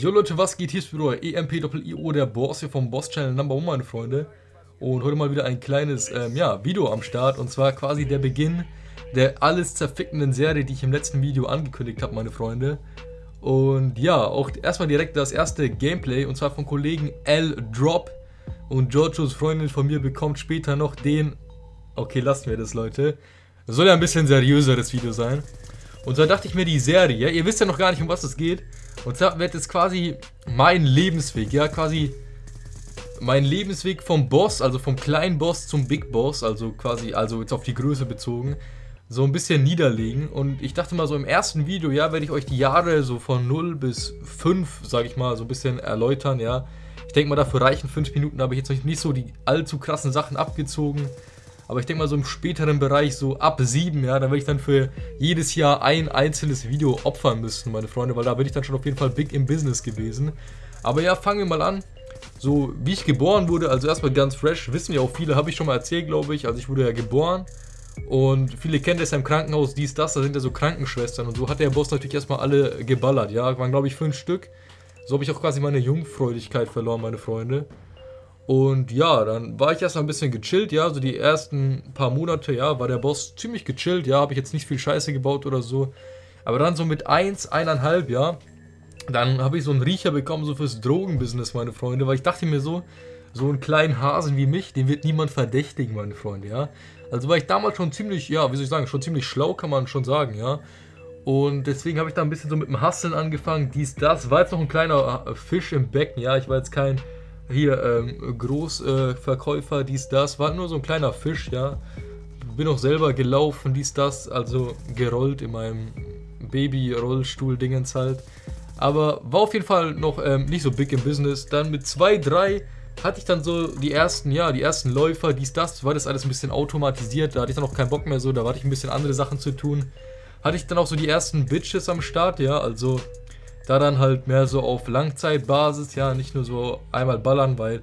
Jo Leute, was geht? Hier ist wieder EMP-IO, der Boss hier vom Boss Channel Number One, meine Freunde. Und heute mal wieder ein kleines ähm, ja, Video am Start. Und zwar quasi der Beginn der alles zerfickenden Serie, die ich im letzten Video angekündigt habe, meine Freunde. Und ja, auch erstmal direkt das erste Gameplay. Und zwar vom Kollegen L Drop. Und Giorgios Freundin von mir bekommt später noch den... Okay, lassen wir das, Leute. Soll ja ein bisschen seriöseres Video sein. Und so dachte ich mir die Serie, ihr wisst ja noch gar nicht, um was es geht. Und zwar wird es quasi mein Lebensweg, ja, quasi mein Lebensweg vom Boss, also vom kleinen Boss zum Big Boss, also quasi, also jetzt auf die Größe bezogen, so ein bisschen niederlegen. Und ich dachte mal, so im ersten Video, ja, werde ich euch die Jahre so von 0 bis 5, sage ich mal, so ein bisschen erläutern, ja. Ich denke mal, dafür reichen 5 Minuten, habe ich jetzt nicht so die allzu krassen Sachen abgezogen. Aber ich denke mal so im späteren Bereich, so ab 7, ja, da werde ich dann für jedes Jahr ein einzelnes Video opfern müssen, meine Freunde, weil da bin ich dann schon auf jeden Fall big im Business gewesen. Aber ja, fangen wir mal an. So, wie ich geboren wurde, also erstmal ganz fresh, wissen ja auch viele, habe ich schon mal erzählt, glaube ich. Also ich wurde ja geboren und viele kennen das ja im Krankenhaus, dies, das, da sind ja so Krankenschwestern und so hat der Boss natürlich erstmal alle geballert, ja, waren glaube ich fünf Stück. So habe ich auch quasi meine Jungfräulichkeit verloren, meine Freunde. Und ja, dann war ich erstmal ein bisschen gechillt, ja, so die ersten paar Monate, ja, war der Boss ziemlich gechillt, ja, habe ich jetzt nicht viel Scheiße gebaut oder so. Aber dann so mit 1, 1,5, ja, dann habe ich so einen Riecher bekommen, so fürs Drogenbusiness, meine Freunde, weil ich dachte mir so, so einen kleinen Hasen wie mich, den wird niemand verdächtigen, meine Freunde, ja. Also war ich damals schon ziemlich, ja, wie soll ich sagen, schon ziemlich schlau, kann man schon sagen, ja. Und deswegen habe ich da ein bisschen so mit dem Hasseln angefangen, dies, das. War jetzt noch ein kleiner Fisch im Becken, ja, ich war jetzt kein hier ähm, Großverkäufer, äh, dies, das, war nur so ein kleiner Fisch, ja. Bin auch selber gelaufen, dies, das, also gerollt in meinem Baby-Rollstuhl-Dingens halt. Aber war auf jeden Fall noch ähm, nicht so big im Business. Dann mit 2, 3 hatte ich dann so die ersten, ja, die ersten Läufer, dies, das, war das alles ein bisschen automatisiert. Da hatte ich dann auch keinen Bock mehr so, da hatte ich ein bisschen andere Sachen zu tun. Hatte ich dann auch so die ersten Bitches am Start, ja, also da dann halt mehr so auf Langzeitbasis, ja, nicht nur so einmal ballern, weil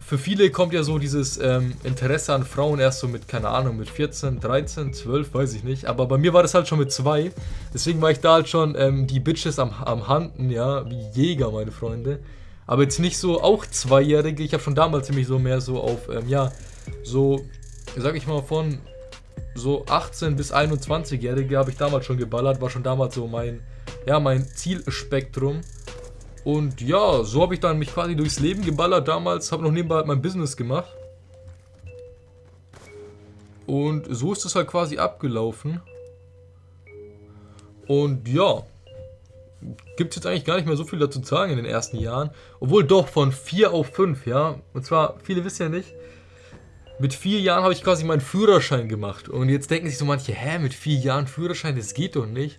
für viele kommt ja so dieses ähm, Interesse an Frauen erst so mit, keine Ahnung, mit 14, 13, 12, weiß ich nicht. Aber bei mir war das halt schon mit zwei. Deswegen war ich da halt schon ähm, die Bitches am, am Handen, ja, wie Jäger, meine Freunde. Aber jetzt nicht so auch Zweijährige. Ich habe schon damals nämlich so mehr so auf, ähm, ja, so, sag ich mal, von so 18 bis 21-Jährige habe ich damals schon geballert. War schon damals so mein ja, mein Zielspektrum. Und ja, so habe ich dann mich quasi durchs Leben geballert damals, habe noch nebenbei halt mein Business gemacht. Und so ist es halt quasi abgelaufen. Und ja, gibt es jetzt eigentlich gar nicht mehr so viel dazu zu sagen in den ersten Jahren. Obwohl doch von 4 auf 5, ja. Und zwar, viele wissen ja nicht, mit 4 Jahren habe ich quasi meinen Führerschein gemacht. Und jetzt denken sich so manche, hä, mit 4 Jahren Führerschein, das geht doch nicht.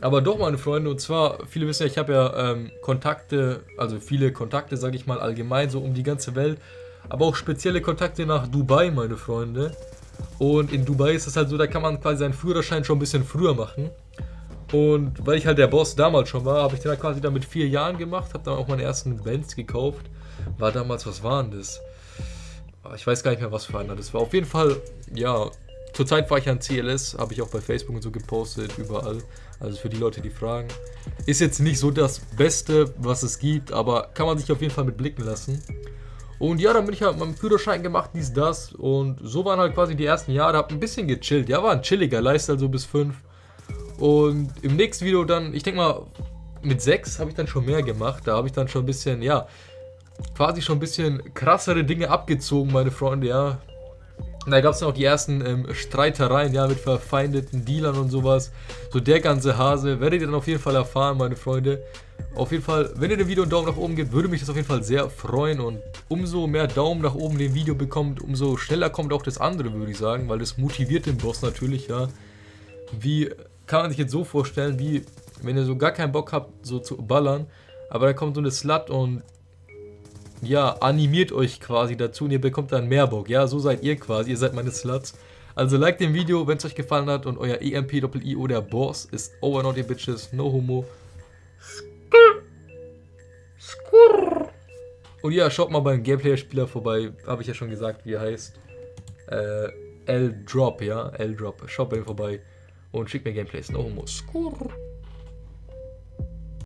Aber doch, meine Freunde, und zwar, viele wissen ja, ich habe ja ähm, Kontakte, also viele Kontakte, sage ich mal, allgemein, so um die ganze Welt. Aber auch spezielle Kontakte nach Dubai, meine Freunde. Und in Dubai ist es halt so, da kann man quasi seinen Führerschein schon ein bisschen früher machen. Und weil ich halt der Boss damals schon war, habe ich den halt quasi dann mit vier Jahren gemacht, habe dann auch meine ersten Bands gekauft. War damals, was waren das? Ich weiß gar nicht mehr, was für einer das war. Auf jeden Fall, ja, Zurzeit war ich an CLS, habe ich auch bei Facebook und so gepostet, überall. Also für die Leute, die fragen. Ist jetzt nicht so das Beste, was es gibt, aber kann man sich auf jeden Fall mit blicken lassen. Und ja, dann bin ich halt meinem Führerschein gemacht, dies, das. Und so waren halt quasi die ersten Jahre. Hab ein bisschen gechillt. Ja, war ein chilliger Lifestyle, so bis 5. Und im nächsten Video dann, ich denke mal, mit 6 habe ich dann schon mehr gemacht. Da habe ich dann schon ein bisschen, ja, quasi schon ein bisschen krassere Dinge abgezogen, meine Freunde, ja. Da gab es noch die ersten ähm, Streitereien, ja, mit verfeindeten Dealern und sowas. So der ganze Hase. Werdet ihr dann auf jeden Fall erfahren, meine Freunde. Auf jeden Fall, wenn ihr dem Video einen Daumen nach oben gebt, würde mich das auf jeden Fall sehr freuen. Und umso mehr Daumen nach oben dem Video bekommt, umso schneller kommt auch das andere, würde ich sagen. Weil das motiviert den Boss natürlich, ja. Wie kann man sich jetzt so vorstellen, wie wenn ihr so gar keinen Bock habt, so zu ballern. Aber dann kommt so eine Slut und ja, animiert euch quasi dazu und ihr bekommt dann mehr Bock. Ja, so seid ihr quasi, ihr seid meine Sluts. Also like dem Video, wenn es euch gefallen hat und euer EMP-I-O, der Boss, ist over not your bitches, no homo. Und ja, schaut mal beim Gameplayer-Spieler vorbei, habe ich ja schon gesagt, wie er heißt. Äh, L-Drop, ja, L-Drop. Schaut bei ihm vorbei und schickt mir Gameplays, no homo. Skurr.